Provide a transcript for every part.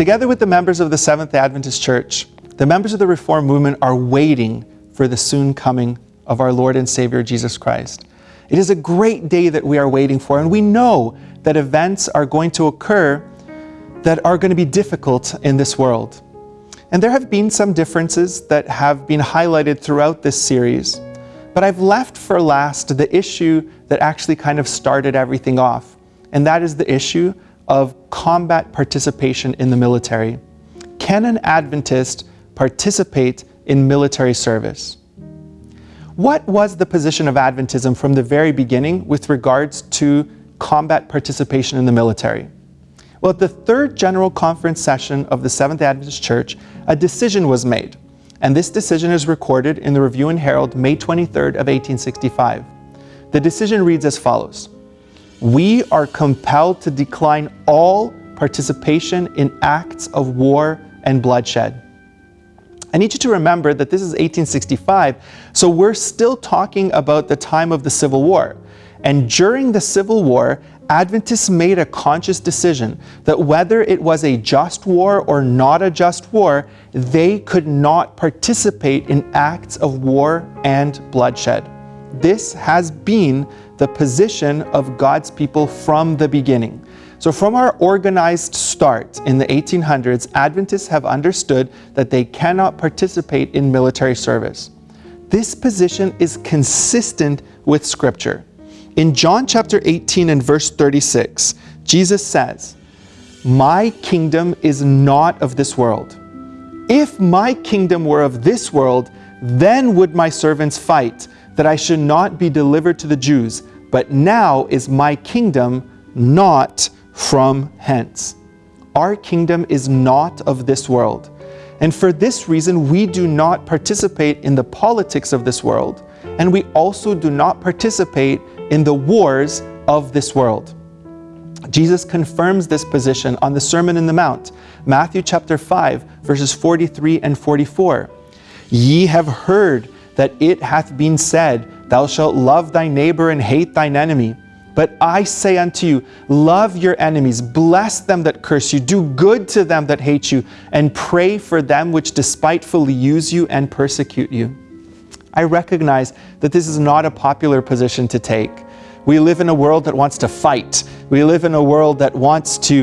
Together with the members of the Seventh Adventist Church, the members of the Reform movement are waiting for the soon coming of our Lord and Savior Jesus Christ. It is a great day that we are waiting for, and we know that events are going to occur that are going to be difficult in this world. And there have been some differences that have been highlighted throughout this series, but I've left for last the issue that actually kind of started everything off, and that is the issue of combat participation in the military. Can an Adventist participate in military service? What was the position of Adventism from the very beginning with regards to combat participation in the military? Well, at the third General Conference session of the Seventh Adventist Church, a decision was made, and this decision is recorded in the Review and Herald, May 23rd of 1865. The decision reads as follows. We are compelled to decline all participation in acts of war and bloodshed. I need you to remember that this is 1865, so we're still talking about the time of the Civil War. And during the Civil War, Adventists made a conscious decision that whether it was a just war or not a just war, they could not participate in acts of war and bloodshed. This has been the position of God's people from the beginning. So from our organized start in the 1800s, Adventists have understood that they cannot participate in military service. This position is consistent with Scripture. In John chapter 18 and verse 36, Jesus says, My kingdom is not of this world. If my kingdom were of this world, then would my servants fight, that I should not be delivered to the Jews. But now is my kingdom not from hence. Our kingdom is not of this world. And for this reason, we do not participate in the politics of this world, and we also do not participate in the wars of this world. Jesus confirms this position on the Sermon in the Mount, Matthew chapter 5, verses 43 and 44. Ye have heard that it hath been said, Thou shalt love thy neighbor and hate thine enemy. But I say unto you, love your enemies, bless them that curse you, do good to them that hate you, and pray for them which despitefully use you and persecute you. I recognize that this is not a popular position to take. We live in a world that wants to fight. We live in a world that wants to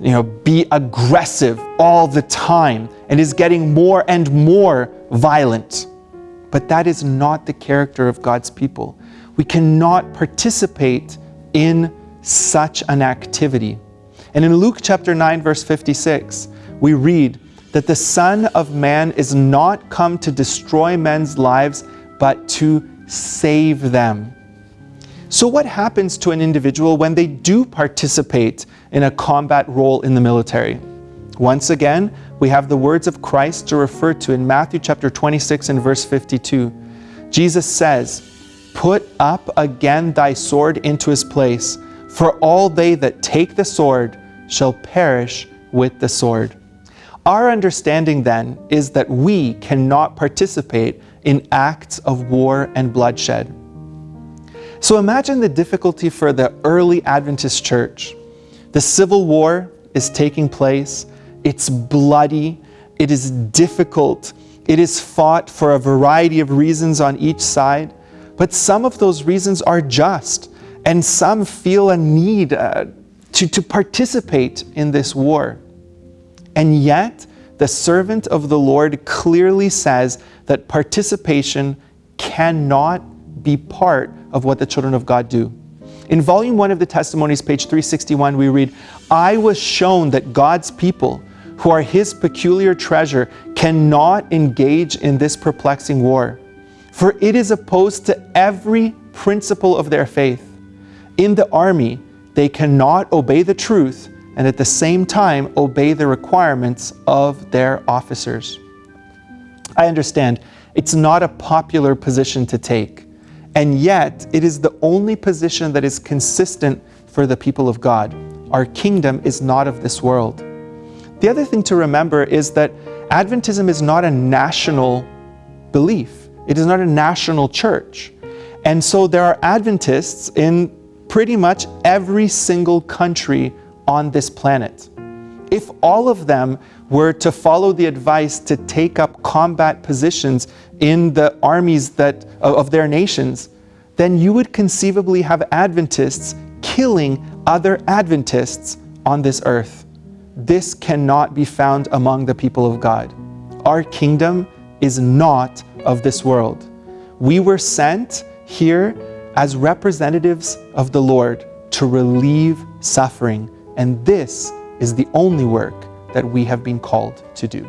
you know, be aggressive all the time and is getting more and more violent. But that is not the character of God's people. We cannot participate in such an activity. And in Luke chapter 9, verse 56, we read that the Son of Man is not come to destroy men's lives, but to save them. So what happens to an individual when they do participate in a combat role in the military? Once again, we have the words of Christ to refer to in Matthew chapter 26 and verse 52. Jesus says, Put up again thy sword into his place, for all they that take the sword shall perish with the sword. Our understanding then is that we cannot participate in acts of war and bloodshed. So imagine the difficulty for the early Adventist church. The Civil War is taking place, it's bloody, it is difficult, it is fought for a variety of reasons on each side, but some of those reasons are just, and some feel a need uh, to, to participate in this war. And yet, the servant of the Lord clearly says that participation cannot be part of what the children of God do. In volume one of the testimonies, page 361, we read, I was shown that God's people, who are his peculiar treasure, cannot engage in this perplexing war for it is opposed to every principle of their faith. In the army, they cannot obey the truth and at the same time obey the requirements of their officers. I understand it's not a popular position to take, and yet it is the only position that is consistent for the people of God. Our kingdom is not of this world. The other thing to remember is that Adventism is not a national belief. It is not a national church. And so there are Adventists in pretty much every single country on this planet. if all of them were to follow the advice to take up combat positions in the armies that, of their nations, then you would conceivably have Adventists killing other Adventists on this earth. This cannot be found among the people of God. Our kingdom is not of this world. We were sent here as representatives of the Lord to relieve suffering, and this is the only work that we have been called to do.